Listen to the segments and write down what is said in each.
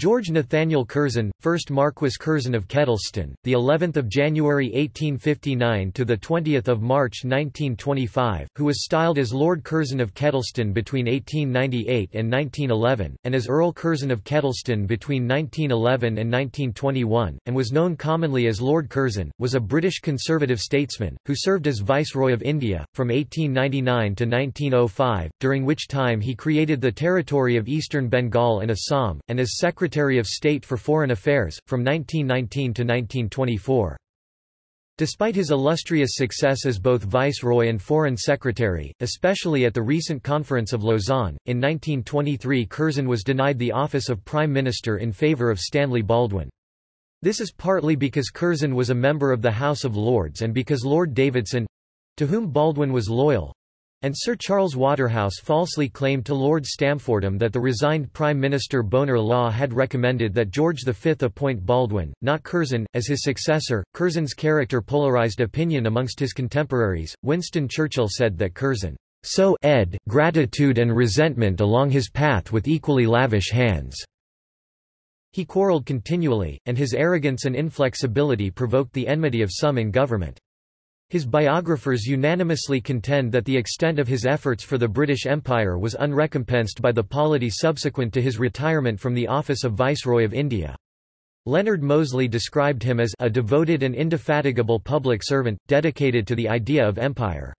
George Nathaniel Curzon, 1st Marquess Curzon of Kedleston, the 11th of January 1859 to the 20th of March 1925, who was styled as Lord Curzon of Kedleston between 1898 and 1911, and as Earl Curzon of Kedleston between 1911 and 1921, and was known commonly as Lord Curzon, was a British conservative statesman who served as Viceroy of India from 1899 to 1905, during which time he created the territory of Eastern Bengal and Assam, and as Secretary Secretary of State for Foreign Affairs, from 1919 to 1924. Despite his illustrious success as both Viceroy and Foreign Secretary, especially at the recent Conference of Lausanne, in 1923 Curzon was denied the office of Prime Minister in favour of Stanley Baldwin. This is partly because Curzon was a member of the House of Lords and because Lord Davidson—to whom Baldwin was loyal, and Sir Charles Waterhouse falsely claimed to Lord Stamfordham that the resigned Prime Minister Bonar Law had recommended that George V appoint Baldwin, not Curzon, as his successor. Curzon's character polarised opinion amongst his contemporaries. Winston Churchill said that Curzon so ed gratitude and resentment along his path with equally lavish hands. He quarrelled continually, and his arrogance and inflexibility provoked the enmity of some in government. His biographers unanimously contend that the extent of his efforts for the British Empire was unrecompensed by the polity subsequent to his retirement from the office of Viceroy of India. Leonard Mosley described him as a devoted and indefatigable public servant, dedicated to the idea of empire.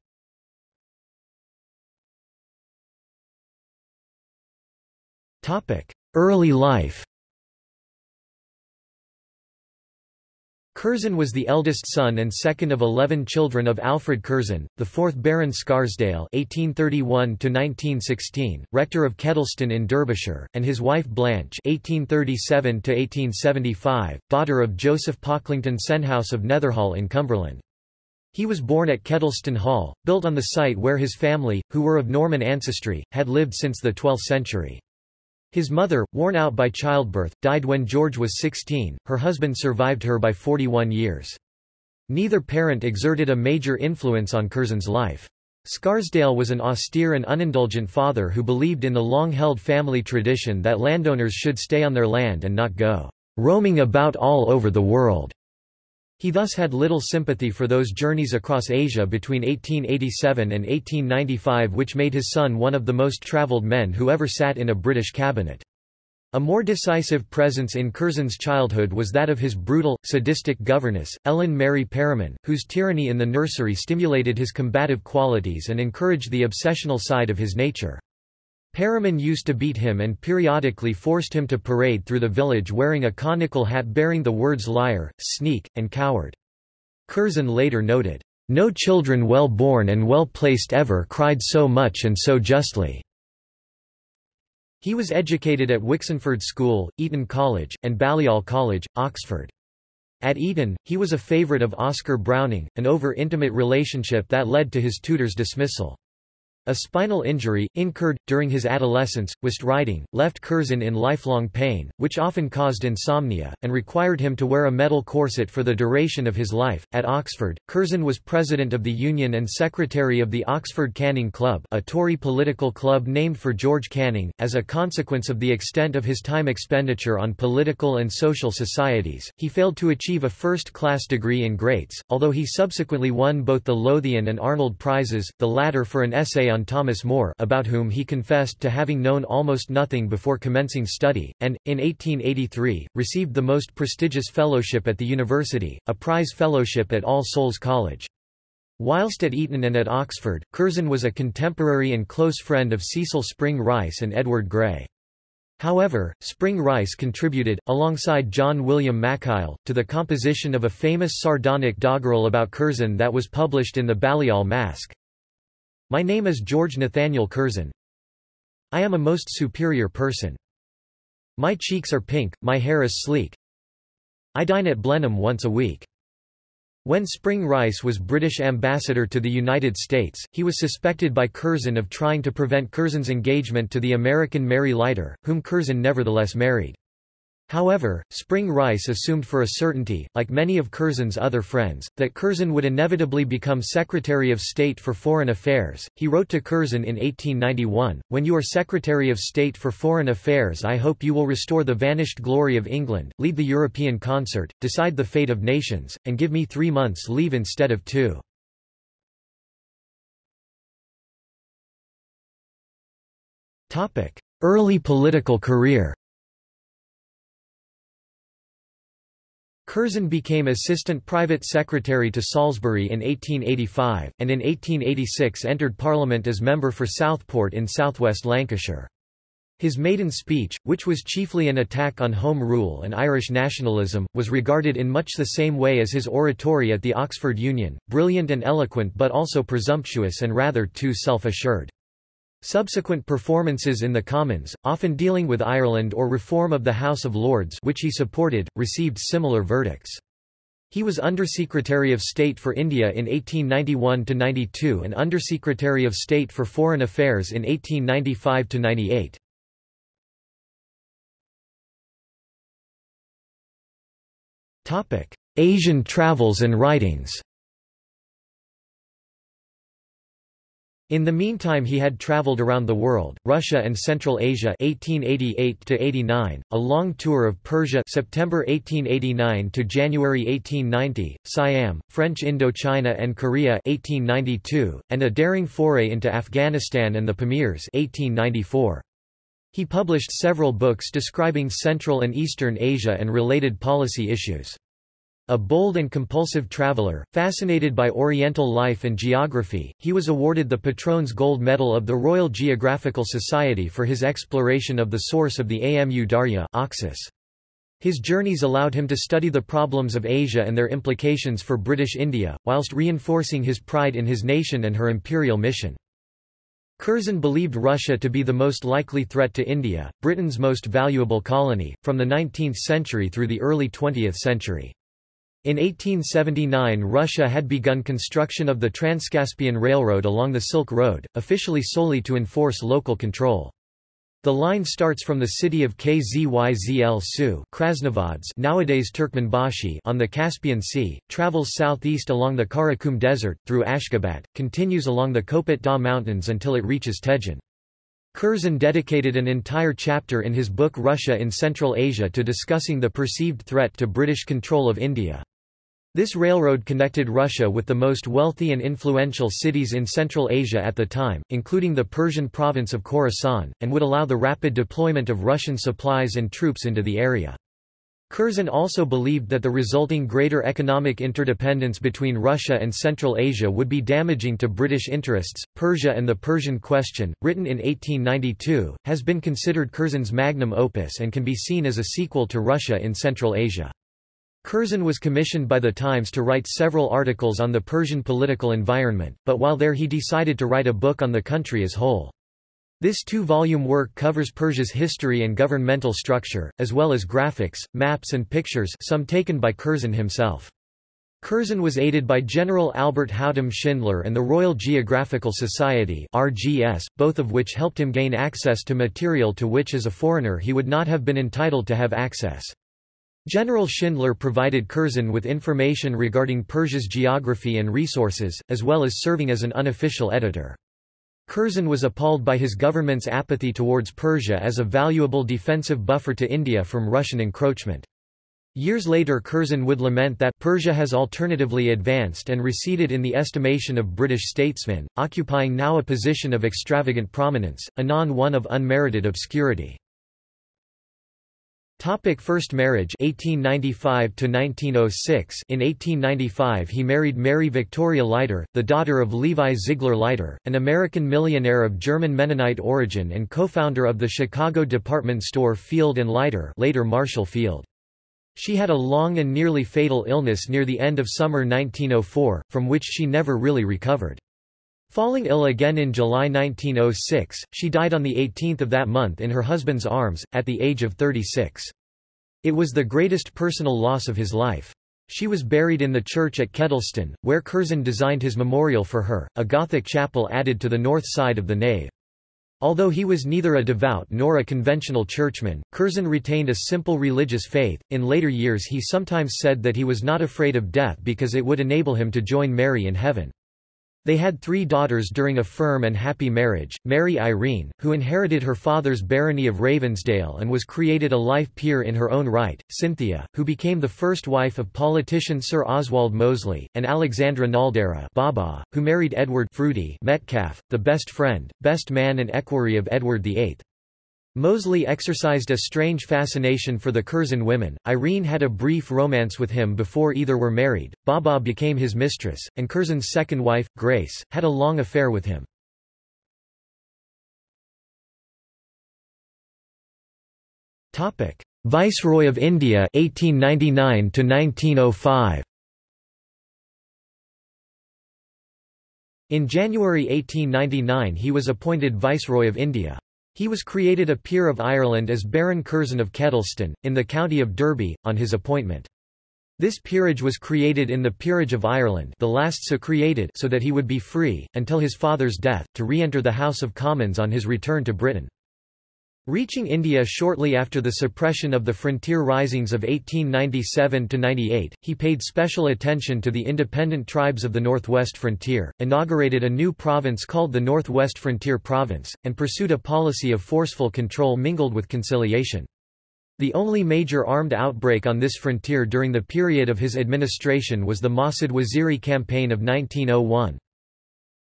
Early life Curzon was the eldest son and second of eleven children of Alfred Curzon, the fourth Baron Scarsdale (1831–1916), rector of Kedleston in Derbyshire, and his wife Blanche (1837–1875), daughter of Joseph Pocklington Senhouse of Netherhall in Cumberland. He was born at Kedleston Hall, built on the site where his family, who were of Norman ancestry, had lived since the 12th century. His mother, worn out by childbirth, died when George was 16, her husband survived her by 41 years. Neither parent exerted a major influence on Curzon's life. Scarsdale was an austere and unindulgent father who believed in the long-held family tradition that landowners should stay on their land and not go roaming about all over the world. He thus had little sympathy for those journeys across Asia between 1887 and 1895 which made his son one of the most travelled men who ever sat in a British cabinet. A more decisive presence in Curzon's childhood was that of his brutal, sadistic governess, Ellen Mary Paraman, whose tyranny in the nursery stimulated his combative qualities and encouraged the obsessional side of his nature. Paraman used to beat him and periodically forced him to parade through the village wearing a conical hat bearing the words liar, sneak, and coward. Curzon later noted, "...no children well born and well placed ever cried so much and so justly." He was educated at Wixenford School, Eton College, and Balliol College, Oxford. At Eton, he was a favourite of Oscar Browning, an over-intimate relationship that led to his tutor's dismissal. A spinal injury, incurred, during his adolescence, whilst riding, left Curzon in lifelong pain, which often caused insomnia, and required him to wear a metal corset for the duration of his life. At Oxford, Curzon was president of the Union and secretary of the Oxford Canning Club a Tory political club named for George Canning. As a consequence of the extent of his time expenditure on political and social societies, he failed to achieve a first-class degree in Greats, although he subsequently won both the Lothian and Arnold Prizes, the latter for an essay on Thomas More about whom he confessed to having known almost nothing before commencing study, and, in 1883, received the most prestigious fellowship at the university, a prize fellowship at All Souls College. Whilst at Eton and at Oxford, Curzon was a contemporary and close friend of Cecil Spring Rice and Edward Grey. However, Spring Rice contributed, alongside John William Mackail, to the composition of a famous sardonic doggerel about Curzon that was published in the Balliol Masque. My name is George Nathaniel Curzon. I am a most superior person. My cheeks are pink, my hair is sleek. I dine at Blenheim once a week. When Spring Rice was British ambassador to the United States, he was suspected by Curzon of trying to prevent Curzon's engagement to the American Mary Leiter, whom Curzon nevertheless married. However, Spring Rice assumed for a certainty, like many of Curzon's other friends, that Curzon would inevitably become Secretary of State for Foreign Affairs. He wrote to Curzon in 1891, When you are Secretary of State for Foreign Affairs I hope you will restore the vanished glory of England, lead the European concert, decide the fate of nations, and give me three months' leave instead of two. Early political career Curzon became assistant private secretary to Salisbury in 1885, and in 1886 entered Parliament as member for Southport in southwest Lancashire. His maiden speech, which was chiefly an attack on Home Rule and Irish nationalism, was regarded in much the same way as his oratory at the Oxford Union, brilliant and eloquent but also presumptuous and rather too self-assured. Subsequent performances in the Commons, often dealing with Ireland or reform of the House of Lords which he supported, received similar verdicts. He was Undersecretary of State for India in 1891–92 and Undersecretary of State for Foreign Affairs in 1895–98. Asian travels and writings In the meantime he had traveled around the world, Russia and Central Asia 1888 a long tour of Persia September 1889 to January 1890, Siam, French Indochina and Korea 1892, and a daring foray into Afghanistan and the Pamirs 1894. He published several books describing Central and Eastern Asia and related policy issues. A bold and compulsive traveler, fascinated by Oriental life and geography, he was awarded the Patron's Gold Medal of the Royal Geographical Society for his exploration of the source of the Amu Darya Oxus. His journeys allowed him to study the problems of Asia and their implications for British India, whilst reinforcing his pride in his nation and her imperial mission. Curzon believed Russia to be the most likely threat to India, Britain's most valuable colony, from the 19th century through the early 20th century. In 1879 Russia had begun construction of the Transcaspian Railroad along the Silk Road, officially solely to enforce local control. The line starts from the city of Kyzyl Su nowadays Turkmenbashi on the Caspian Sea, travels southeast along the Karakum Desert, through Ashgabat, continues along the Kopet Dagh Mountains until it reaches Tejen. Curzon dedicated an entire chapter in his book Russia in Central Asia to discussing the perceived threat to British control of India. This railroad connected Russia with the most wealthy and influential cities in Central Asia at the time, including the Persian province of Khorasan, and would allow the rapid deployment of Russian supplies and troops into the area. Curzon also believed that the resulting greater economic interdependence between Russia and Central Asia would be damaging to British interests. Persia and the Persian Question, written in 1892, has been considered Curzon's magnum opus and can be seen as a sequel to Russia in Central Asia. Curzon was commissioned by the Times to write several articles on the Persian political environment, but while there he decided to write a book on the country as whole. This two-volume work covers Persia's history and governmental structure, as well as graphics, maps and pictures some taken by Curzon himself. Curzon was aided by General Albert Houtum Schindler and the Royal Geographical Society RGS, both of which helped him gain access to material to which as a foreigner he would not have been entitled to have access. General Schindler provided Curzon with information regarding Persia's geography and resources, as well as serving as an unofficial editor. Curzon was appalled by his government's apathy towards Persia as a valuable defensive buffer to India from Russian encroachment. Years later Curzon would lament that Persia has alternatively advanced and receded in the estimation of British statesmen, occupying now a position of extravagant prominence, anon one of unmerited obscurity. Topic First marriage 1895 to 1906 In 1895 he married Mary Victoria Leiter, the daughter of Levi Ziegler Leiter, an American millionaire of German Mennonite origin and co-founder of the Chicago department store Field Leiter later Marshall Field. She had a long and nearly fatal illness near the end of summer 1904, from which she never really recovered. Falling ill again in July 1906, she died on 18 that month in her husband's arms, at the age of 36. It was the greatest personal loss of his life. She was buried in the church at Kedleston, where Curzon designed his memorial for her, a Gothic chapel added to the north side of the nave. Although he was neither a devout nor a conventional churchman, Curzon retained a simple religious faith. In later years, he sometimes said that he was not afraid of death because it would enable him to join Mary in heaven. They had three daughters during a firm and happy marriage, Mary Irene, who inherited her father's barony of Ravensdale and was created a life peer in her own right, Cynthia, who became the first wife of politician Sir Oswald Mosley, and Alexandra Naldera Baba, who married Edward Fruity Metcalfe, the best friend, best man and equerry of Edward VIII. Mosley exercised a strange fascination for the Curzon women. Irene had a brief romance with him before either were married. Baba became his mistress, and Curzon's second wife, Grace, had a long affair with him. Topic: Viceroy of India 1899 to 1905. In January 1899 he was appointed Viceroy of India. He was created a peer of Ireland as Baron Curzon of Kedleston, in the county of Derby, on his appointment. This peerage was created in the Peerage of Ireland the last so created so that he would be free, until his father's death, to re-enter the House of Commons on his return to Britain. Reaching India shortly after the suppression of the frontier risings of 1897–98, he paid special attention to the independent tribes of the northwest frontier, inaugurated a new province called the Northwest Frontier Province, and pursued a policy of forceful control mingled with conciliation. The only major armed outbreak on this frontier during the period of his administration was the Masud Waziri campaign of 1901.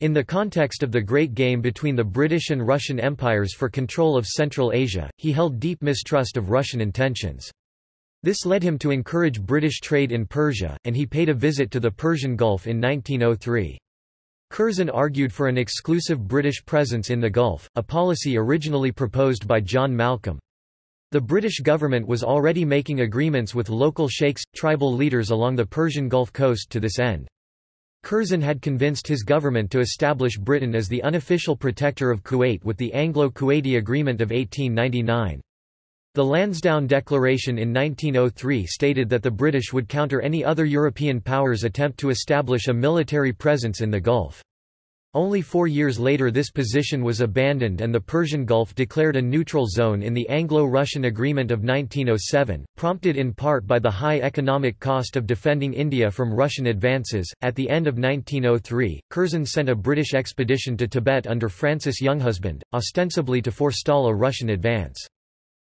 In the context of the Great Game between the British and Russian empires for control of Central Asia, he held deep mistrust of Russian intentions. This led him to encourage British trade in Persia, and he paid a visit to the Persian Gulf in 1903. Curzon argued for an exclusive British presence in the Gulf, a policy originally proposed by John Malcolm. The British government was already making agreements with local sheikhs, tribal leaders along the Persian Gulf coast to this end. Curzon had convinced his government to establish Britain as the unofficial protector of Kuwait with the Anglo-Kuwaiti Agreement of 1899. The Lansdowne Declaration in 1903 stated that the British would counter any other European powers' attempt to establish a military presence in the Gulf. Only four years later this position was abandoned and the Persian Gulf declared a neutral zone in the Anglo-Russian Agreement of 1907, prompted in part by the high economic cost of defending India from Russian advances. At the end of 1903, Curzon sent a British expedition to Tibet under Francis Younghusband, ostensibly to forestall a Russian advance.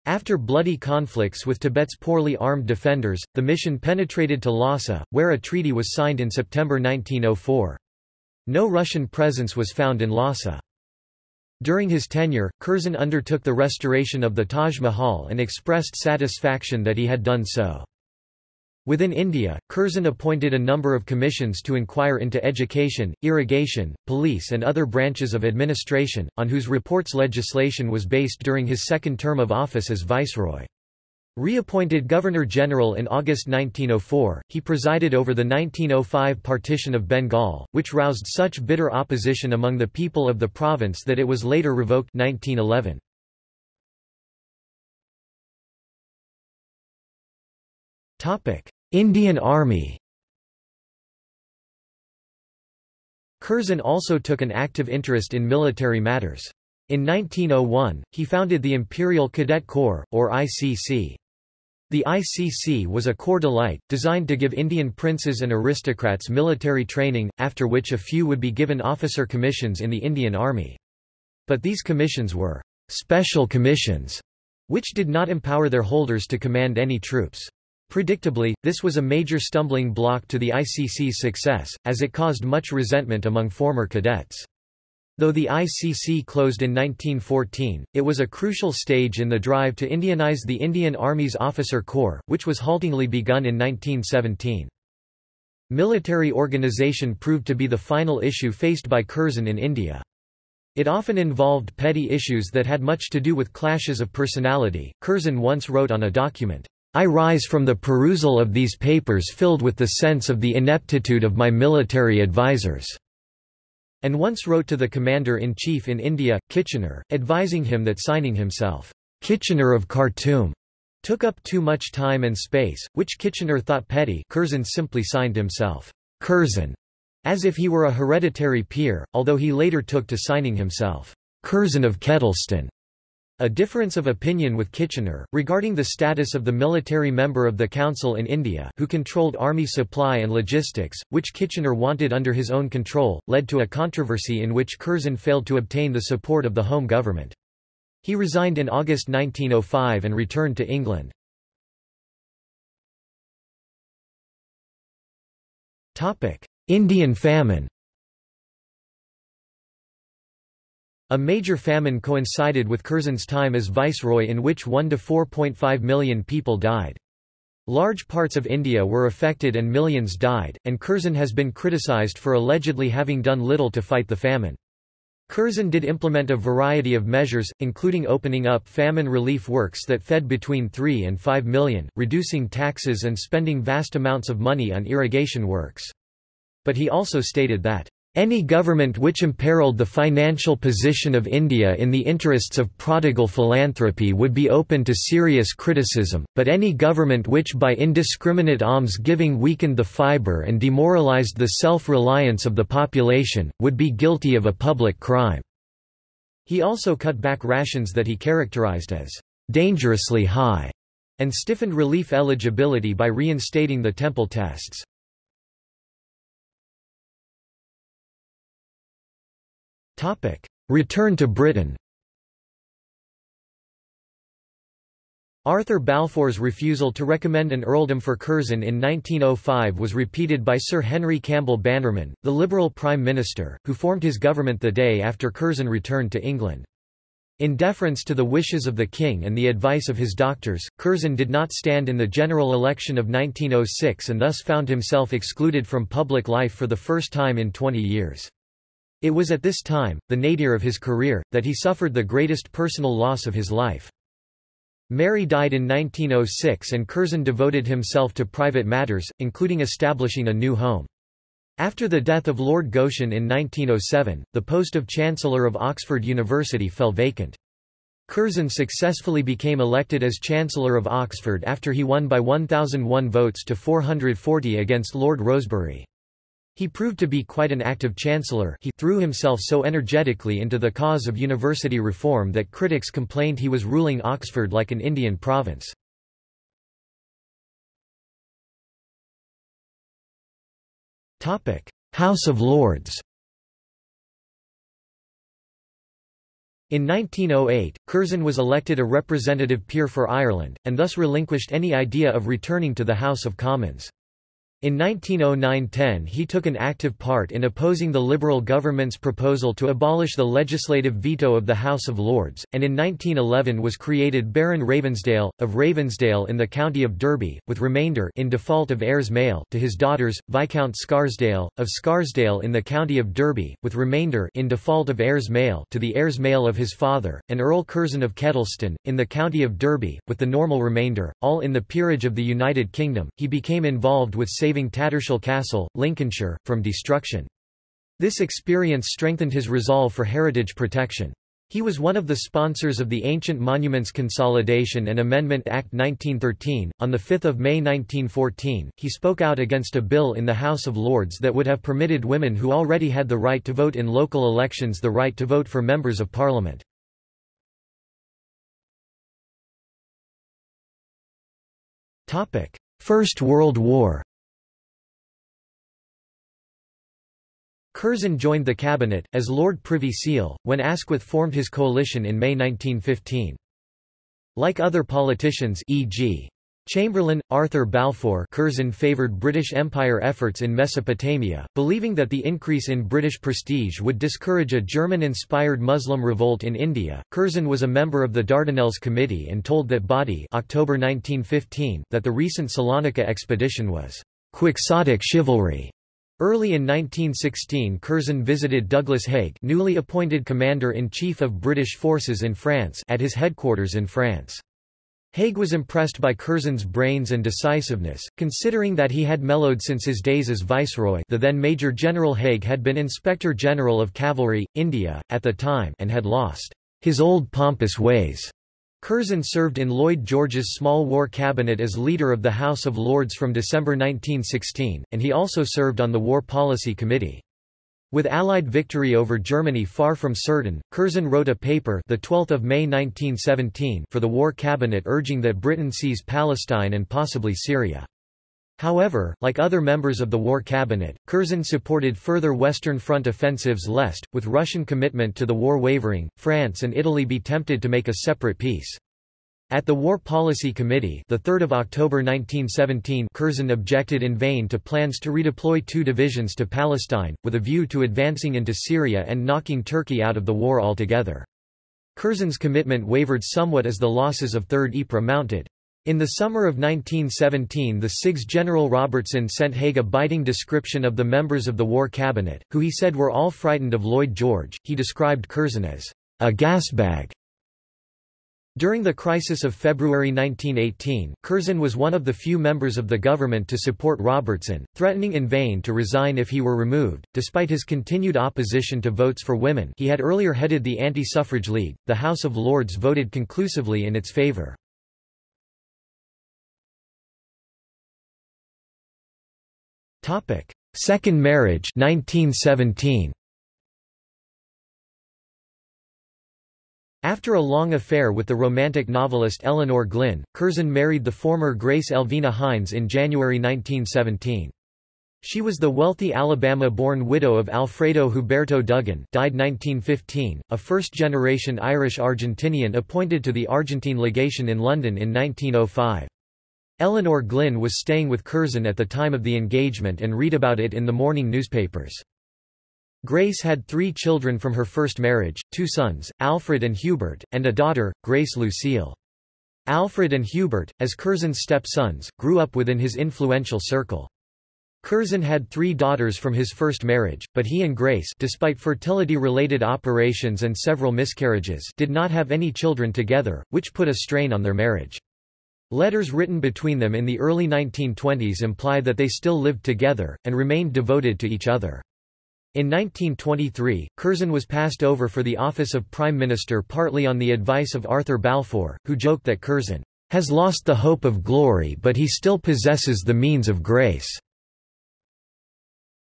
After bloody conflicts with Tibet's poorly armed defenders, the mission penetrated to Lhasa, where a treaty was signed in September 1904. No Russian presence was found in Lhasa. During his tenure, Curzon undertook the restoration of the Taj Mahal and expressed satisfaction that he had done so. Within India, Curzon appointed a number of commissions to inquire into education, irrigation, police and other branches of administration, on whose reports legislation was based during his second term of office as viceroy. Reappointed Governor-General in August 1904, he presided over the 1905 partition of Bengal, which roused such bitter opposition among the people of the province that it was later revoked 1911. Indian Army Curzon also took an active interest in military matters. In 1901, he founded the Imperial Cadet Corps, or ICC. The ICC was a corps d'élite, designed to give Indian princes and aristocrats military training, after which a few would be given officer commissions in the Indian Army. But these commissions were special commissions, which did not empower their holders to command any troops. Predictably, this was a major stumbling block to the ICC's success, as it caused much resentment among former cadets. Though the ICC closed in 1914, it was a crucial stage in the drive to Indianize the Indian Army's officer corps, which was haltingly begun in 1917. Military organization proved to be the final issue faced by Curzon in India. It often involved petty issues that had much to do with clashes of personality. Curzon once wrote on a document, I rise from the perusal of these papers filled with the sense of the ineptitude of my military advisers and once wrote to the commander-in-chief in India, Kitchener, advising him that signing himself, Kitchener of Khartoum, took up too much time and space, which Kitchener thought petty. Curzon simply signed himself, Curzon, as if he were a hereditary peer, although he later took to signing himself, Curzon of Kedleston, a difference of opinion with Kitchener, regarding the status of the military member of the Council in India who controlled army supply and logistics, which Kitchener wanted under his own control, led to a controversy in which Curzon failed to obtain the support of the Home Government. He resigned in August 1905 and returned to England. Indian famine A major famine coincided with Curzon's time as viceroy in which 1 to 4.5 million people died. Large parts of India were affected and millions died, and Curzon has been criticised for allegedly having done little to fight the famine. Curzon did implement a variety of measures, including opening up famine relief works that fed between 3 and 5 million, reducing taxes and spending vast amounts of money on irrigation works. But he also stated that any government which imperiled the financial position of India in the interests of prodigal philanthropy would be open to serious criticism, but any government which by indiscriminate alms-giving weakened the fibre and demoralized the self-reliance of the population, would be guilty of a public crime." He also cut back rations that he characterized as dangerously high, and stiffened relief eligibility by reinstating the temple tests. Topic: Return to Britain. Arthur Balfour's refusal to recommend an earldom for Curzon in 1905 was repeated by Sir Henry Campbell Bannerman, the Liberal Prime Minister, who formed his government the day after Curzon returned to England. In deference to the wishes of the king and the advice of his doctors, Curzon did not stand in the general election of 1906 and thus found himself excluded from public life for the first time in 20 years. It was at this time, the nadir of his career, that he suffered the greatest personal loss of his life. Mary died in 1906 and Curzon devoted himself to private matters, including establishing a new home. After the death of Lord Goschen in 1907, the post of Chancellor of Oxford University fell vacant. Curzon successfully became elected as Chancellor of Oxford after he won by 1,001 votes to 440 against Lord Rosebery. He proved to be quite an active chancellor he threw himself so energetically into the cause of university reform that critics complained he was ruling Oxford like an Indian province. House of Lords In 1908, Curzon was elected a representative peer for Ireland, and thus relinquished any idea of returning to the House of Commons. In 1909–10 he took an active part in opposing the Liberal government's proposal to abolish the legislative veto of the House of Lords, and in 1911 was created Baron Ravensdale, of Ravensdale in the county of Derby, with remainder in default of heirs male to his daughters, Viscount Scarsdale, of Scarsdale in the county of Derby, with remainder in default of heirs male to the heirs male of his father, and Earl Curzon of Kedleston, in the county of Derby, with the normal remainder, all in the peerage of the United Kingdom. He became involved with saving Tattershall Castle, Lincolnshire, from destruction. This experience strengthened his resolve for heritage protection. He was one of the sponsors of the Ancient Monuments Consolidation and Amendment Act 1913. On 5 May 1914, he spoke out against a bill in the House of Lords that would have permitted women who already had the right to vote in local elections the right to vote for members of parliament. First World War Curzon joined the cabinet, as Lord Privy Seal, when Asquith formed his coalition in May 1915. Like other politicians e.g. Chamberlain, Arthur Balfour Curzon favoured British Empire efforts in Mesopotamia, believing that the increase in British prestige would discourage a German-inspired Muslim revolt in India. Curzon was a member of the Dardanelles Committee and told that body October 1915 that the recent Salonika expedition was quixotic chivalry Early in 1916 Curzon visited Douglas Haig newly appointed Commander-in-Chief of British forces in France at his headquarters in France. Haig was impressed by Curzon's brains and decisiveness, considering that he had mellowed since his days as viceroy the then Major General Haig had been Inspector General of Cavalry, India, at the time and had lost his old pompous ways. Curzon served in Lloyd George's small war cabinet as leader of the House of Lords from December 1916, and he also served on the War Policy Committee. With Allied victory over Germany far from certain, Curzon wrote a paper the 12th of May 1917 for the War Cabinet urging that Britain seize Palestine and possibly Syria. However, like other members of the War Cabinet, Curzon supported further Western Front offensives lest, with Russian commitment to the war wavering, France and Italy be tempted to make a separate peace. At the War Policy Committee, the 3rd of October 1917, Curzon objected in vain to plans to redeploy two divisions to Palestine, with a view to advancing into Syria and knocking Turkey out of the war altogether. Curzon's commitment wavered somewhat as the losses of 3rd Ypres mounted. In the summer of 1917 the CIGS General Robertson sent Haig a biting description of the members of the War Cabinet, who he said were all frightened of Lloyd George. He described Curzon as a gasbag during the crisis of February 1918, Curzon was one of the few members of the government to support Robertson, threatening in vain to resign if he were removed. Despite his continued opposition to votes for women he had earlier headed the Anti-Suffrage League, the House of Lords voted conclusively in its favour. Second marriage 1917. After a long affair with the romantic novelist Elinor Glyn, Curzon married the former Grace Elvina Hinds in January 1917. She was the wealthy Alabama-born widow of Alfredo Huberto Duggan died 1915, a first-generation Irish-Argentinian appointed to the Argentine legation in London in 1905. Elinor Glyn was staying with Curzon at the time of the engagement and read about it in the morning newspapers. Grace had three children from her first marriage, two sons, Alfred and Hubert, and a daughter, Grace Lucille. Alfred and Hubert, as Curzon's step-sons, grew up within his influential circle. Curzon had three daughters from his first marriage, but he and Grace despite fertility-related operations and several miscarriages did not have any children together, which put a strain on their marriage. Letters written between them in the early 1920s imply that they still lived together, and remained devoted to each other. In 1923, Curzon was passed over for the office of Prime Minister partly on the advice of Arthur Balfour, who joked that Curzon has lost the hope of glory but he still possesses the means of grace.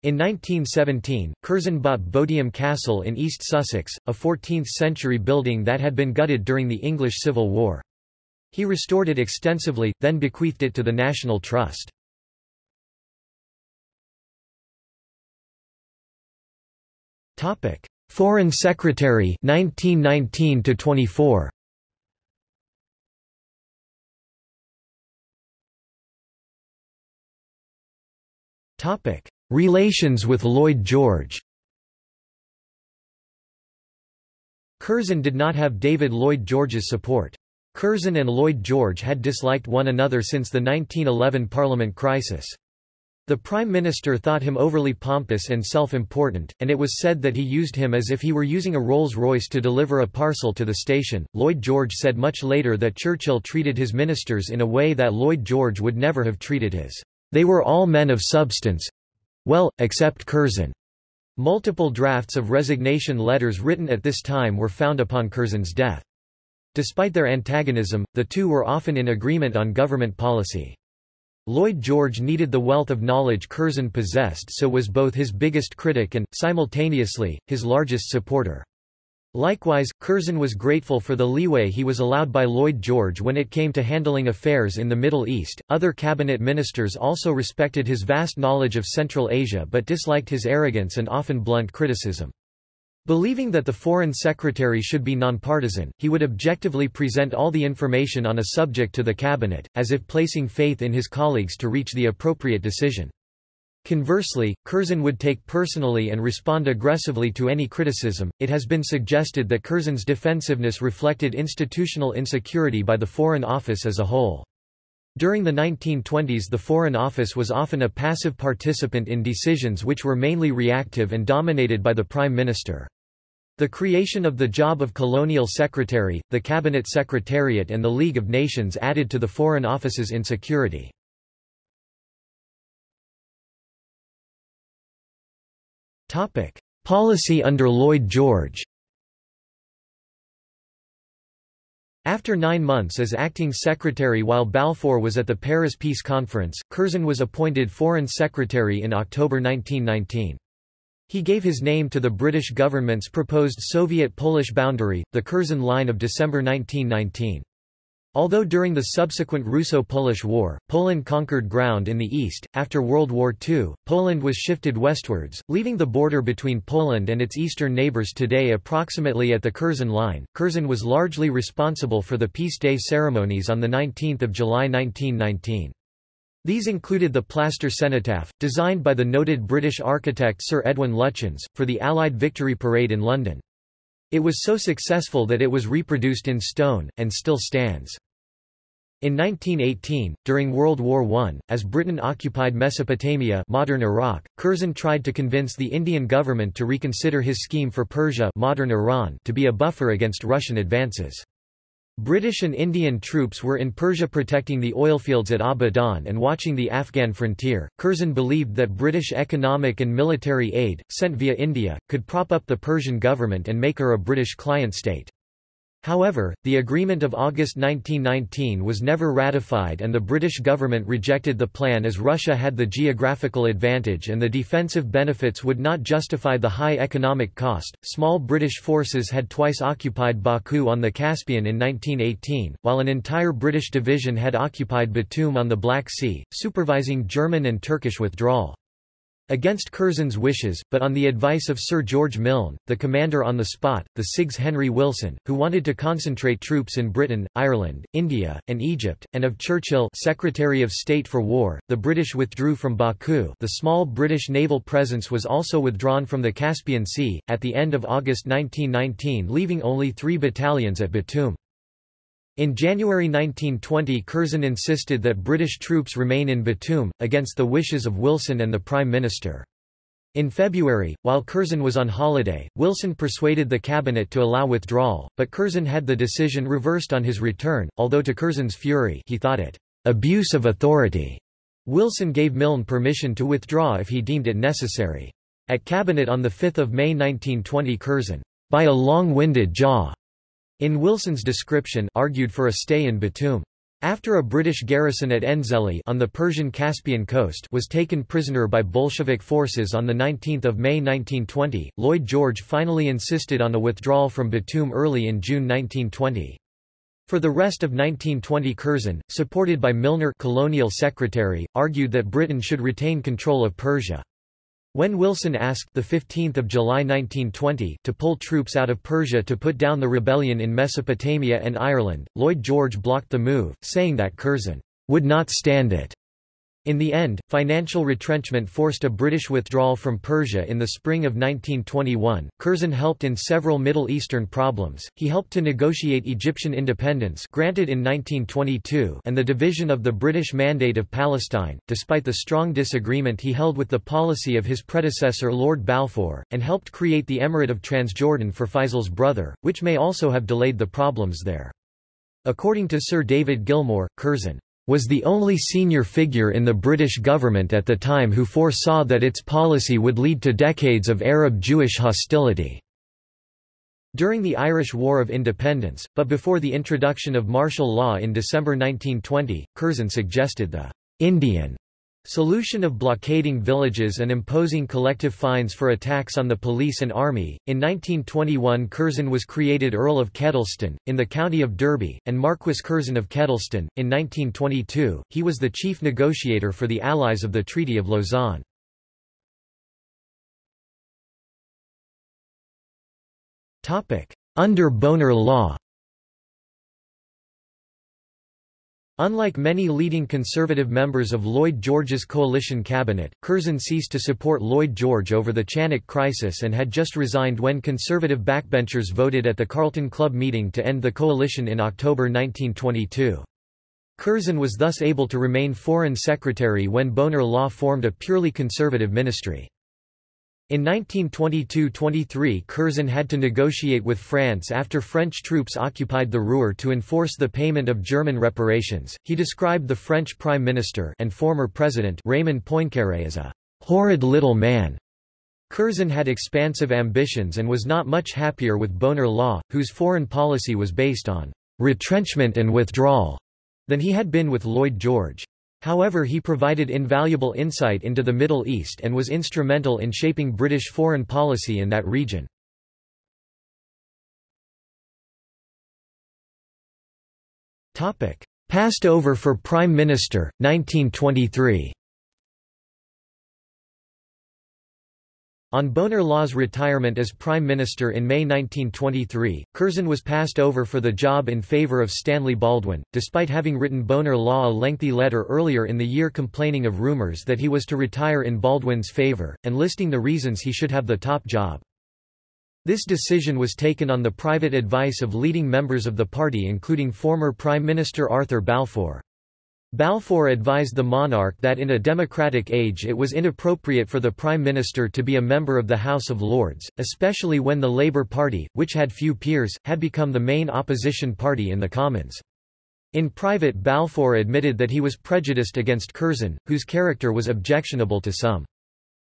In 1917, Curzon bought Bodiam Castle in East Sussex, a 14th-century building that had been gutted during the English Civil War. He restored it extensively, then bequeathed it to the National Trust. Topic: Foreign Secretary 1919 to 24. Topic: Relations with Lloyd George. Curzon did not have David Lloyd George's support. Curzon and Lloyd George had disliked one another since the 1911 Parliament crisis. The Prime Minister thought him overly pompous and self-important, and it was said that he used him as if he were using a Rolls-Royce to deliver a parcel to the station. Lloyd George said much later that Churchill treated his ministers in a way that Lloyd George would never have treated his. They were all men of substance. Well, except Curzon. Multiple drafts of resignation letters written at this time were found upon Curzon's death. Despite their antagonism, the two were often in agreement on government policy. Lloyd George needed the wealth of knowledge Curzon possessed so was both his biggest critic and, simultaneously, his largest supporter. Likewise, Curzon was grateful for the leeway he was allowed by Lloyd George when it came to handling affairs in the Middle East. Other cabinet ministers also respected his vast knowledge of Central Asia but disliked his arrogance and often blunt criticism. Believing that the Foreign Secretary should be nonpartisan, he would objectively present all the information on a subject to the cabinet, as if placing faith in his colleagues to reach the appropriate decision. Conversely, Curzon would take personally and respond aggressively to any criticism. It has been suggested that Curzon's defensiveness reflected institutional insecurity by the Foreign Office as a whole. During the 1920s the Foreign Office was often a passive participant in decisions which were mainly reactive and dominated by the Prime Minister. The creation of the job of Colonial Secretary, the Cabinet Secretariat and the League of Nations added to the Foreign Office's insecurity. Policy under Lloyd George After nine months as acting secretary while Balfour was at the Paris Peace Conference, Curzon was appointed Foreign Secretary in October 1919. He gave his name to the British government's proposed Soviet-Polish boundary, the Curzon Line of December 1919. Although during the subsequent Russo-Polish War, Poland conquered ground in the east, after World War II, Poland was shifted westwards, leaving the border between Poland and its eastern neighbours today approximately at the Curzon Line. Curzon was largely responsible for the Peace Day ceremonies on 19 July 1919. These included the plaster cenotaph, designed by the noted British architect Sir Edwin Lutyens, for the Allied Victory Parade in London. It was so successful that it was reproduced in stone, and still stands. In 1918, during World War I, as Britain occupied Mesopotamia modern Iraq, Curzon tried to convince the Indian government to reconsider his scheme for Persia modern Iran to be a buffer against Russian advances. British and Indian troops were in Persia protecting the oilfields at Abadan and watching the Afghan frontier. Curzon believed that British economic and military aid, sent via India, could prop up the Persian government and make her a British client state. However, the Agreement of August 1919 was never ratified and the British government rejected the plan as Russia had the geographical advantage and the defensive benefits would not justify the high economic cost. Small British forces had twice occupied Baku on the Caspian in 1918, while an entire British division had occupied Batum on the Black Sea, supervising German and Turkish withdrawal. Against Curzon's wishes, but on the advice of Sir George Milne, the commander on the spot, the CIGS Henry Wilson, who wanted to concentrate troops in Britain, Ireland, India, and Egypt, and of Churchill Secretary of State for War, the British withdrew from Baku the small British naval presence was also withdrawn from the Caspian Sea, at the end of August 1919 leaving only three battalions at Batum. In January 1920 Curzon insisted that British troops remain in Batum, against the wishes of Wilson and the Prime Minister. In February, while Curzon was on holiday, Wilson persuaded the cabinet to allow withdrawal, but Curzon had the decision reversed on his return, although to Curzon's fury he thought it abuse of authority. Wilson gave Milne permission to withdraw if he deemed it necessary. At cabinet on 5 May 1920 Curzon, by a long-winded jaw, in Wilson's description argued for a stay in Batum. After a British garrison at Enzeli on the Persian Caspian coast was taken prisoner by Bolshevik forces on 19 May 1920, Lloyd George finally insisted on a withdrawal from Batum early in June 1920. For the rest of 1920 Curzon, supported by Milner colonial secretary, argued that Britain should retain control of Persia. When Wilson asked the 15th of July 1920 to pull troops out of Persia to put down the rebellion in Mesopotamia and Ireland, Lloyd George blocked the move, saying that Curzon would not stand it. In the end, financial retrenchment forced a British withdrawal from Persia in the spring of 1921. Curzon helped in several Middle Eastern problems. He helped to negotiate Egyptian independence granted in 1922 and the division of the British Mandate of Palestine, despite the strong disagreement he held with the policy of his predecessor Lord Balfour, and helped create the Emirate of Transjordan for Faisal's brother, which may also have delayed the problems there. According to Sir David Gilmour, Curzon was the only senior figure in the British government at the time who foresaw that its policy would lead to decades of Arab-Jewish hostility. During the Irish War of Independence, but before the introduction of martial law in December 1920, Curzon suggested the Indian Solution of blockading villages and imposing collective fines for attacks on the police and army. In 1921, Curzon was created Earl of Kedleston, in the county of Derby, and Marquis Curzon of Kedleston. In 1922, he was the chief negotiator for the Allies of the Treaty of Lausanne. Under Bonar Law Unlike many leading conservative members of Lloyd George's coalition cabinet, Curzon ceased to support Lloyd George over the Chanak crisis and had just resigned when conservative backbenchers voted at the Carlton Club meeting to end the coalition in October 1922. Curzon was thus able to remain Foreign Secretary when Bonar Law formed a purely conservative ministry. In 1922–23 Curzon had to negotiate with France after French troops occupied the Ruhr to enforce the payment of German reparations. He described the French Prime Minister and former President Raymond Poincaré as a horrid little man. Curzon had expansive ambitions and was not much happier with Bonar Law, whose foreign policy was based on retrenchment and withdrawal, than he had been with Lloyd George. However he provided invaluable insight into the Middle East and was instrumental in shaping British foreign policy in that region. Passed over for Prime Minister, 1923 On Bonar Law's retirement as Prime Minister in May 1923, Curzon was passed over for the job in favour of Stanley Baldwin, despite having written Bonar Law a lengthy letter earlier in the year complaining of rumours that he was to retire in Baldwin's favour, and listing the reasons he should have the top job. This decision was taken on the private advice of leading members of the party including former Prime Minister Arthur Balfour. Balfour advised the monarch that in a democratic age it was inappropriate for the prime minister to be a member of the House of Lords, especially when the Labour Party, which had few peers, had become the main opposition party in the Commons. In private Balfour admitted that he was prejudiced against Curzon, whose character was objectionable to some.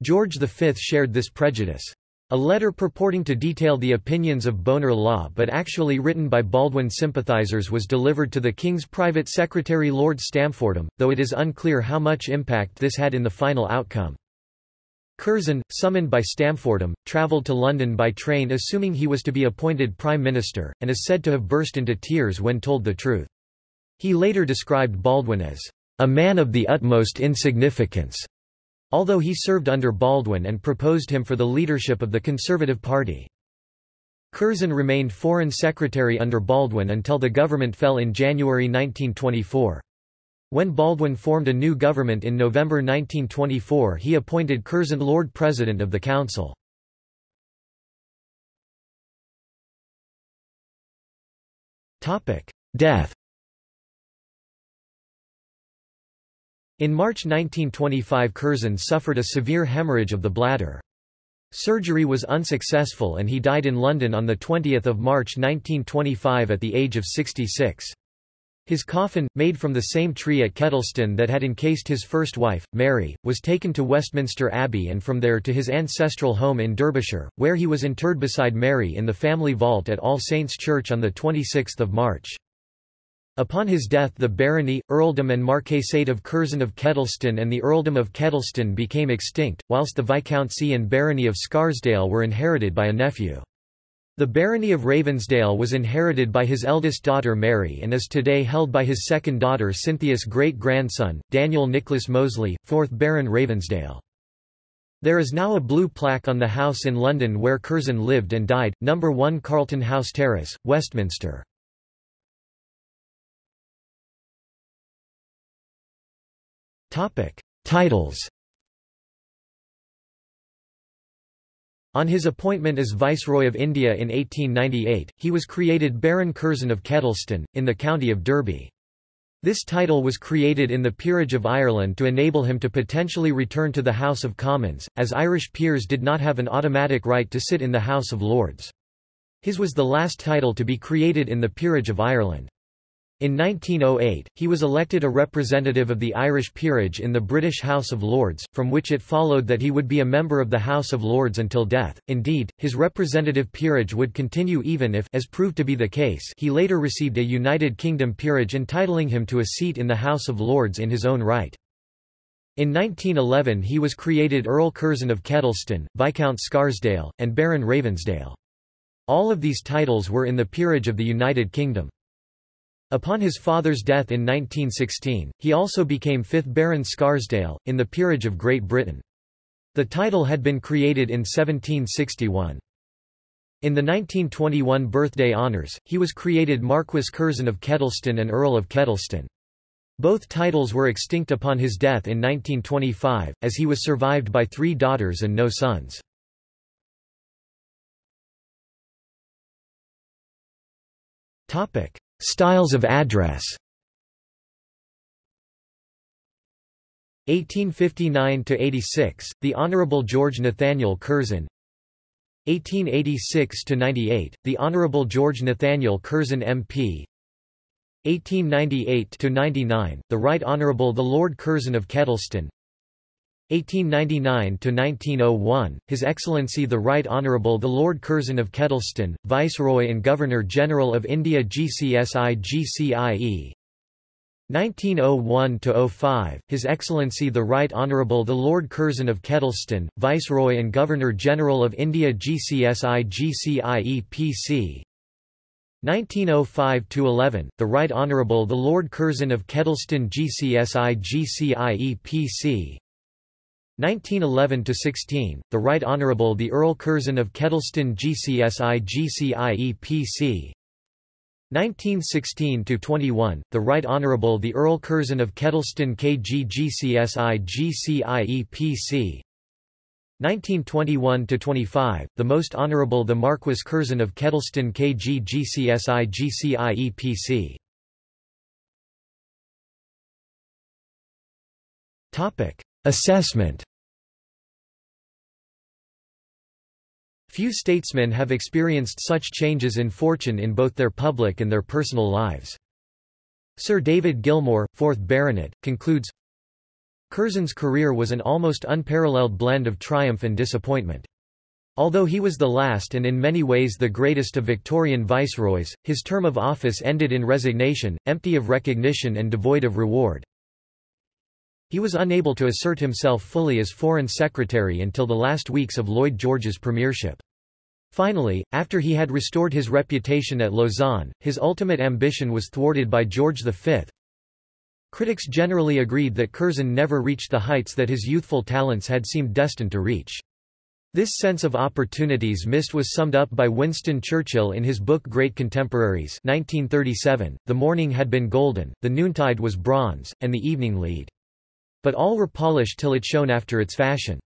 George V shared this prejudice. A letter purporting to detail the opinions of Bonar Law but actually written by Baldwin sympathizers was delivered to the King's private secretary Lord Stamfordham, though it is unclear how much impact this had in the final outcome. Curzon, summoned by Stamfordham, travelled to London by train assuming he was to be appointed Prime Minister, and is said to have burst into tears when told the truth. He later described Baldwin as a man of the utmost insignificance although he served under Baldwin and proposed him for the leadership of the Conservative Party. Curzon remained Foreign Secretary under Baldwin until the government fell in January 1924. When Baldwin formed a new government in November 1924 he appointed Curzon Lord President of the Council. Death In March 1925 Curzon suffered a severe hemorrhage of the bladder. Surgery was unsuccessful and he died in London on 20 March 1925 at the age of 66. His coffin, made from the same tree at Kedleston that had encased his first wife, Mary, was taken to Westminster Abbey and from there to his ancestral home in Derbyshire, where he was interred beside Mary in the family vault at All Saints Church on 26 March. Upon his death the barony, earldom and marquisate of Curzon of Kedleston and the earldom of Kedleston became extinct, whilst the viscountcy and barony of Scarsdale were inherited by a nephew. The barony of Ravensdale was inherited by his eldest daughter Mary and is today held by his second daughter Cynthia's great-grandson, Daniel Nicholas Mosley, 4th Baron Ravensdale. There is now a blue plaque on the house in London where Curzon lived and died, No. 1 Carlton House Terrace, Westminster. Topic. Titles On his appointment as Viceroy of India in 1898, he was created Baron Curzon of Kedleston, in the county of Derby. This title was created in the Peerage of Ireland to enable him to potentially return to the House of Commons, as Irish peers did not have an automatic right to sit in the House of Lords. His was the last title to be created in the Peerage of Ireland. In 1908, he was elected a representative of the Irish peerage in the British House of Lords, from which it followed that he would be a member of the House of Lords until death. Indeed, his representative peerage would continue even if as proved to be the case he later received a United Kingdom peerage entitling him to a seat in the House of Lords in his own right. In 1911 he was created Earl Curzon of Kedleston, Viscount Scarsdale, and Baron Ravensdale. All of these titles were in the peerage of the United Kingdom. Upon his father's death in 1916, he also became 5th Baron Scarsdale, in the Peerage of Great Britain. The title had been created in 1761. In the 1921 birthday honours, he was created Marquis Curzon of Kedleston and Earl of Kedleston. Both titles were extinct upon his death in 1925, as he was survived by three daughters and no sons. Styles of address. 1859–86, the Honourable George Nathaniel Curzon. 1886–98, the Honourable George Nathaniel Curzon MP 1898–99, the Right Honourable the Lord Curzon of Kedleston 1899–1901, His Excellency the Right Honourable the Lord Curzon of Kedleston, Viceroy and Governor-General of India GCSI GCIE 1901–05, His Excellency the Right Honourable the Lord Curzon of Kedleston, Viceroy and Governor-General of India GCSI GCIE PC 1905–11, the Right Honourable the Lord Curzon of Kedleston GCSI GCIE PC 1911–16, the Right Honourable the Earl Curzon of Kedleston GCSI GCIE PC 1916–21, the Right Honourable the Earl Curzon of Kedleston KG GCSI PC 1921–25, the Most Honourable the Marquis Curzon of Kedleston KG GCSI PC Assessment Few statesmen have experienced such changes in fortune in both their public and their personal lives. Sir David Gilmour, 4th Baronet, concludes, Curzon's career was an almost unparalleled blend of triumph and disappointment. Although he was the last and in many ways the greatest of Victorian viceroys, his term of office ended in resignation, empty of recognition and devoid of reward. He was unable to assert himself fully as Foreign Secretary until the last weeks of Lloyd George's premiership. Finally, after he had restored his reputation at Lausanne, his ultimate ambition was thwarted by George V. Critics generally agreed that Curzon never reached the heights that his youthful talents had seemed destined to reach. This sense of opportunities missed was summed up by Winston Churchill in his book Great Contemporaries 1937, The morning had been golden, the noontide was bronze, and the evening lead. But all were polished till it shone after its fashion.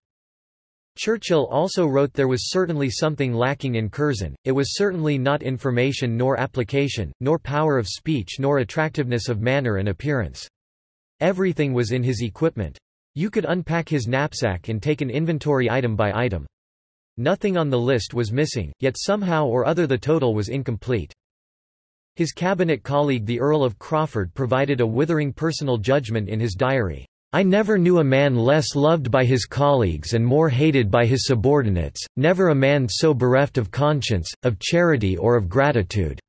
Churchill also wrote there was certainly something lacking in Curzon, it was certainly not information nor application, nor power of speech nor attractiveness of manner and appearance. Everything was in his equipment. You could unpack his knapsack and take an inventory item by item. Nothing on the list was missing, yet somehow or other the total was incomplete. His cabinet colleague the Earl of Crawford provided a withering personal judgment in his diary. I never knew a man less loved by his colleagues and more hated by his subordinates, never a man so bereft of conscience, of charity or of gratitude.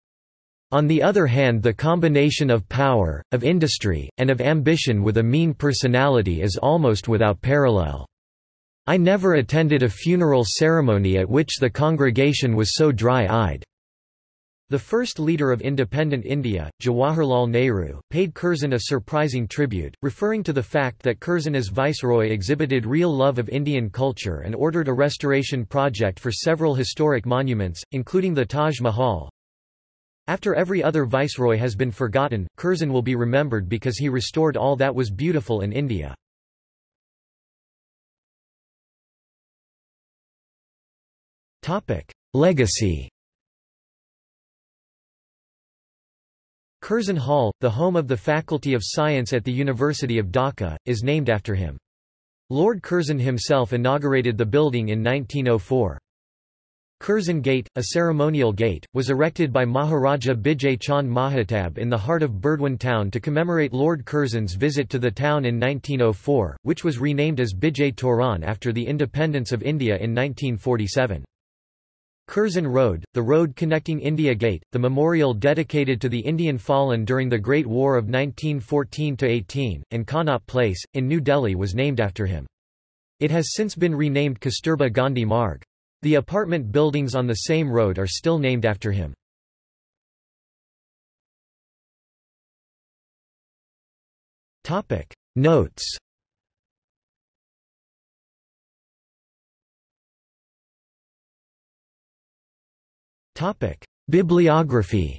On the other hand the combination of power, of industry, and of ambition with a mean personality is almost without parallel. I never attended a funeral ceremony at which the congregation was so dry-eyed. The first leader of independent India, Jawaharlal Nehru, paid Curzon a surprising tribute, referring to the fact that Curzon as viceroy exhibited real love of Indian culture and ordered a restoration project for several historic monuments, including the Taj Mahal. After every other viceroy has been forgotten, Curzon will be remembered because he restored all that was beautiful in India. Legacy Curzon Hall, the home of the Faculty of Science at the University of Dhaka, is named after him. Lord Curzon himself inaugurated the building in 1904. Curzon Gate, a ceremonial gate, was erected by Maharaja Bijay Chand Mahatab in the heart of Burdwan town to commemorate Lord Curzon's visit to the town in 1904, which was renamed as Bijay Toran after the independence of India in 1947. Curzon Road, the road connecting India Gate, the memorial dedicated to the Indian fallen during the Great War of 1914–18, and Connaught Place, in New Delhi was named after him. It has since been renamed Kasturba Gandhi Marg. The apartment buildings on the same road are still named after him. Notes Topic: Bibliography.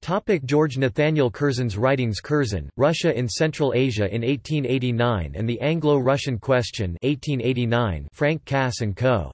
Topic George Nathaniel Curzon's writings Curzon, Russia in Central Asia in 1889 and the Anglo-Russian Question 1889 Frank Cass & Co.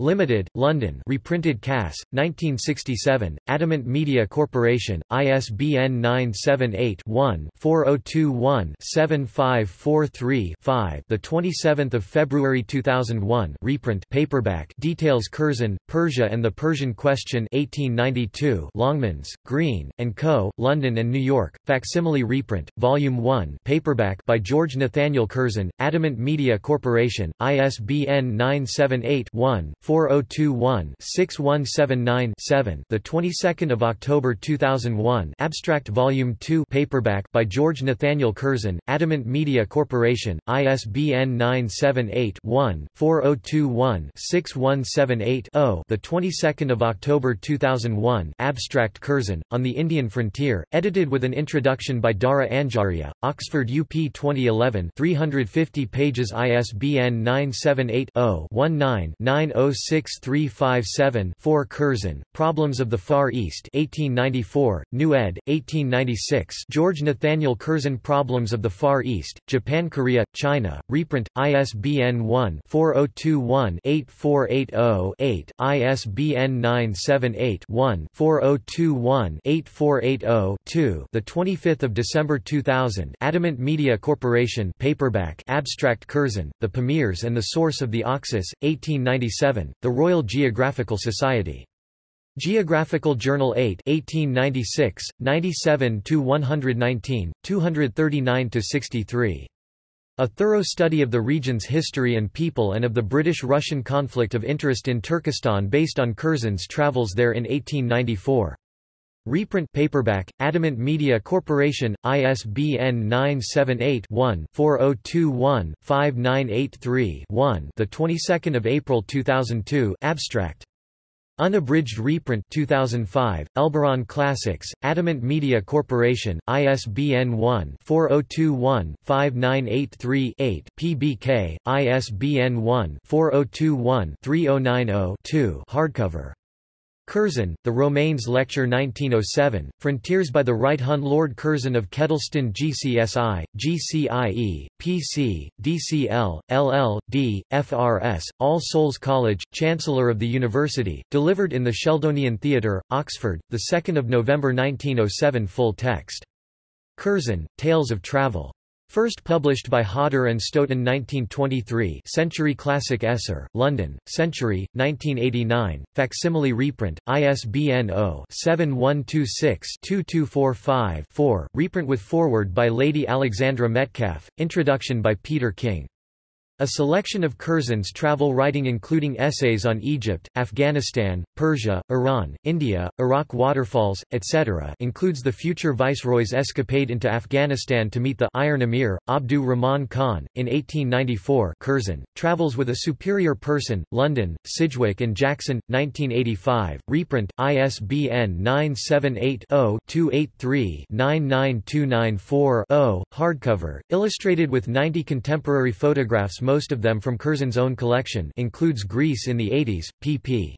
Limited, London. Reprinted Cass, 1967, Adamant Media Corporation, ISBN 978-1-4021-7543-5 The 27th of February 2001 reprint paperback. Details Curzon, Persia and the Persian Question 1892 Longmans, Green, and Co., London and New York, facsimile reprint, Volume 1 paperback by George Nathaniel Curzon, Adamant Media Corporation, ISBN 978 1 4021-6179-7 the 22nd of October 2001 Abstract Volume 2 paperback by George Nathaniel Curzon Adamant Media Corporation ISBN 978-1-4021-6178-0 the 22nd of October 2001 Abstract Curzon on the Indian Frontier edited with an introduction by Dara Anjaria Oxford UP 2011 350 pages ISBN 978-0-19-906357-4 Curzon, Problems of the Far East 1894, New ed., 1896 George Nathaniel Curzon Problems of the Far East, Japan Korea, China, reprint, ISBN 1-4021-8480-8, ISBN 978-1-4021-8480-2 The 25th of December 2000 Adamant Media Corporation paperback Abstract Curzon, The Pamirs and the Source of the Oxus, 1897, The Royal Geographical Society. Geographical Journal 8 1896, 97-119, 239-63. A thorough study of the region's history and people and of the British-Russian conflict of interest in Turkestan based on Curzon's travels there in 1894. Reprint paperback, Adamant Media Corporation, ISBN 978-1-4021-5983-1 the 22nd of April 2002 Abstract. Unabridged reprint 2005, Elibron Classics, Adamant Media Corporation, ISBN 1-4021-5983-8 PBK, ISBN 1-4021-3090-2 hardcover. Curzon, The Romanes Lecture 1907, Frontiers by the Right Hun Lord Curzon of Kedleston GCSI, GCIE, PC, DCL, LL, D, FRS, All Souls College, Chancellor of the University, delivered in the Sheldonian Theatre, Oxford, 2 November 1907 Full text. Curzon, Tales of Travel. First published by Hodder and Stoughton 1923 Century Classic Esser, London, Century, 1989, facsimile reprint, ISBN 0-7126-2245-4, reprint with foreword by Lady Alexandra Metcalfe, introduction by Peter King. A selection of Curzon's travel writing including essays on Egypt, Afghanistan, Persia, Iran, India, Iraq waterfalls, etc. includes the future viceroy's escapade into Afghanistan to meet the Iron Emir, Abdur Rahman Khan. In 1894 Curzon, Travels with a Superior Person, London, Sidgwick and Jackson, 1985, reprint, ISBN 978-0-283-99294-0, hardcover, illustrated with 90 contemporary photographs most of them from Curzon's own collection includes Greece in the 80s, pp.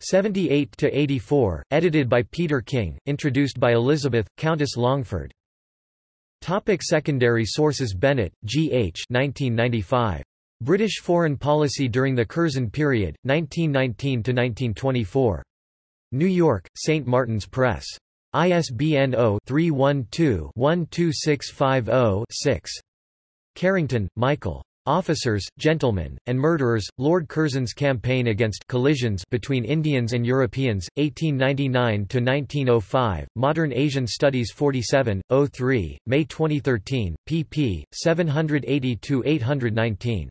78-84, edited by Peter King, introduced by Elizabeth, Countess Longford. Topic secondary sources Bennett, G. H. 1995. British Foreign Policy During the Curzon Period, 1919–1924. New York, St. Martin's Press. ISBN 0-312-12650-6. Carrington, Michael. Officers, Gentlemen, and Murderers, Lord Curzon's Campaign Against Collisions between Indians and Europeans, 1899–1905, Modern Asian Studies 47, 03, May 2013, pp. 780–819.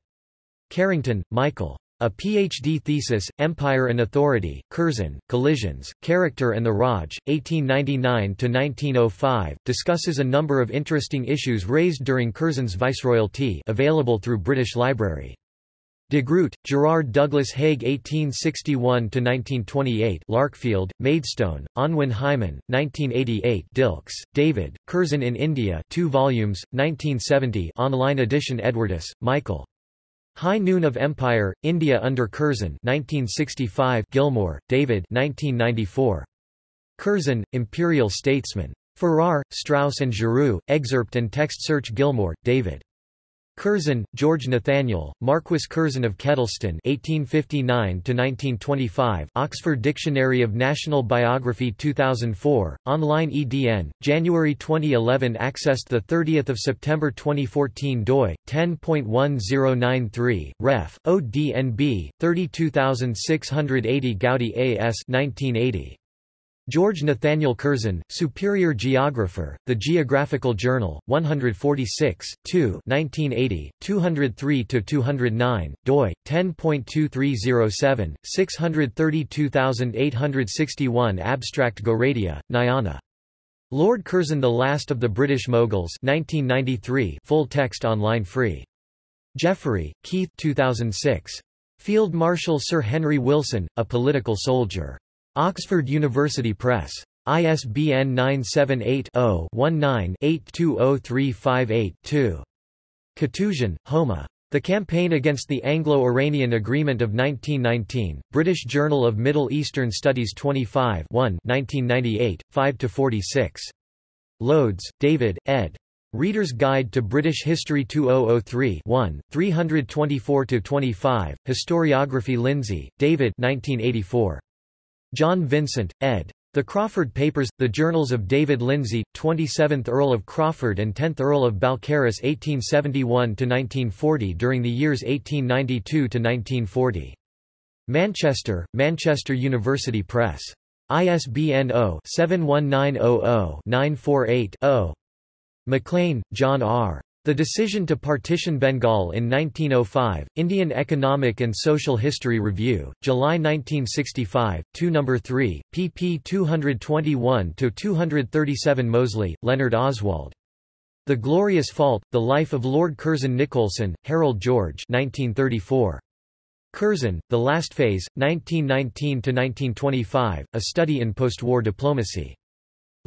Carrington, Michael. A PhD thesis, Empire and Authority, Curzon, Collisions, Character and the Raj, 1899–1905, discusses a number of interesting issues raised during Curzon's viceroyalty available through British Library. De Groot, Gerard Douglas Haig 1861–1928 Larkfield, Maidstone, Unwin Hyman, 1988 Dilks, David, Curzon in India 2 volumes, 1970 online edition Edwardes, Michael. High Noon of Empire, India under Curzon 1965 Gilmour, David 1994. Curzon, Imperial Statesman. Farrar, Straus and Giroux, excerpt and text search Gilmour, David. Curzon, George Nathaniel, Marquis Curzon of Kedleston (1859–1925). Oxford Dictionary of National Biography 2004, online EDN, January 2011. Accessed the 30th of September 2014. DOI 10.1093. Ref. ODNB 32680 Goudie AS 1980. George Nathaniel Curzon, Superior Geographer, The Geographical Journal, 146, 2 1980, 203–209, doi, 10.2307, 632861 Abstract Goradia, Nyana. Lord Curzon The Last of the British Moguls 1993 full text online free. Jeffrey, Keith 2006. Field Marshal Sir Henry Wilson, A Political Soldier. Oxford University Press. ISBN 978-0-19-820358-2. Katouzian, Homa. The Campaign Against the Anglo-Iranian Agreement of 1919, British Journal of Middle Eastern Studies 25 1 1998, 5–46. Loades, David, ed. Reader's Guide to British History 2003 1, 324–25, Historiography Lindsay, David 1984. John Vincent, ed. The Crawford Papers, The Journals of David Lindsay, 27th Earl of Crawford and 10th Earl of Balcarres 1871–1940 during the years 1892–1940. Manchester, Manchester University Press. ISBN 0-71900-948-0. Maclean, John R. The Decision to Partition Bengal in 1905, Indian Economic and Social History Review, July 1965, 2 No. 3, pp 221–237 Mosley, Leonard Oswald. The Glorious Fault, The Life of Lord Curzon Nicolson, Harold George 1934. Curzon, The Last Phase, 1919–1925, A Study in Postwar Diplomacy.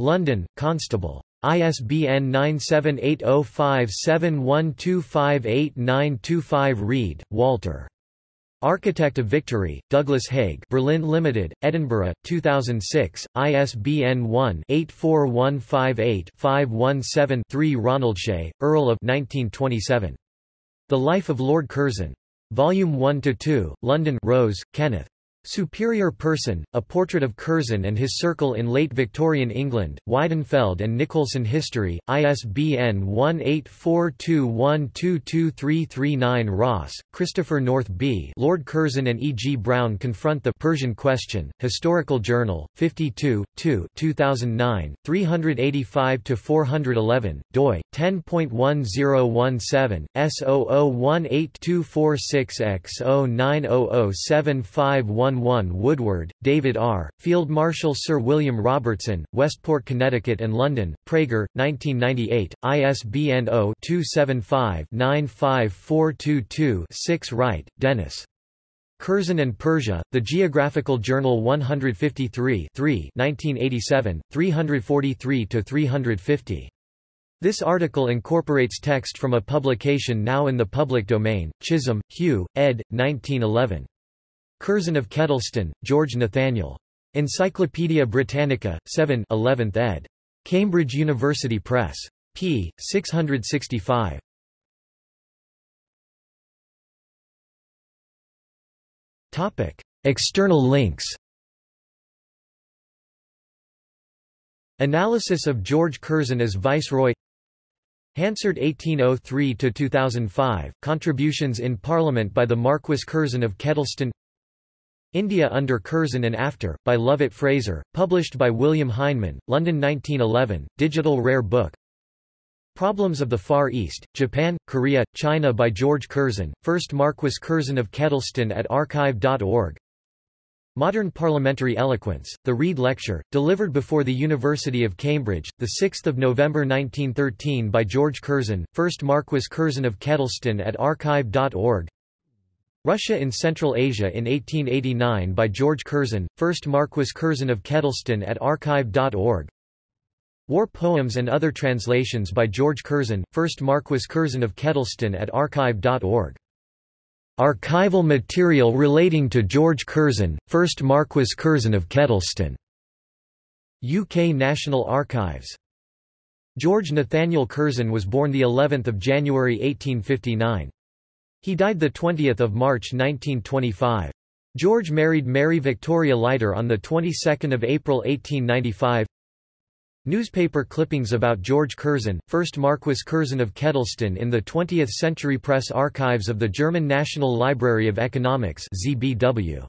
London, Constable. ISBN 9780571258925 Reid, Walter. Architect of Victory, Douglas Haig Birlinn Limited, Edinburgh, 2006, ISBN 1-84158-517-3 Ronaldshay, Earl of 1927. The Life of Lord Curzon. Volume 1–2, London Rose, Kenneth. Superior Person, A Portrait of Curzon and His Circle in Late Victorian England, Weidenfeld and Nicolson History, ISBN 1842122339 Ross, Christopher North B. Lord Curzon and E. G. Browne Confront the Persian Question, Historical Journal, 52, 2 2009, 385–411, doi, 10.1017, S00182446X0900751 Woodward, David R., Field Marshal Sir William Robertson, Westport, Connecticut and London, Praeger, 1998, ISBN 0-275-95422-6 Wright, Dennis. Curzon and Persia, The Geographical Journal 153 1987, 343–350. This article incorporates text from a publication now in the public domain, Chisholm, Hugh, ed. 1911. Curzon of Kedleston, George Nathaniel. Encyclopædia Britannica, 7 11th ed. Cambridge University Press. p. 665. Topic. External links Analysis of George Curzon as Viceroy Hansard 1803–2005, Contributions in Parliament by the Marquis Curzon of Kedleston India Under Curzon and After, by Lovat Fraser, published by William Heinemann, London 1911, digital rare book. Problems of the Far East, Japan, Korea, China by George Curzon, 1st Marquis Curzon of Kedleston at archive.org Modern Parliamentary Eloquence, The Rede Lecture, delivered before the University of Cambridge, 6 November 1913 by George Curzon, 1st Marquis Curzon of Kedleston at archive.org Russia in Central Asia in 1889 by George Curzon, 1st Marquis Curzon of Kedleston at archive.org War Poems and Other Translations by George Curzon, 1st Marquis Curzon of Kedleston at archive.org Archival material relating to George Curzon, 1st Marquis Curzon of Kedleston. UK National Archives. George Nathaniel Curzon was born the 11th of January 1859. He died 20 March 1925. George married Mary Victoria Leiter on the 22nd of April 1895. Newspaper clippings about George Curzon, 1st Marquis Curzon of Kedleston in the 20th Century Press Archives of the German National Library of Economics ZBW.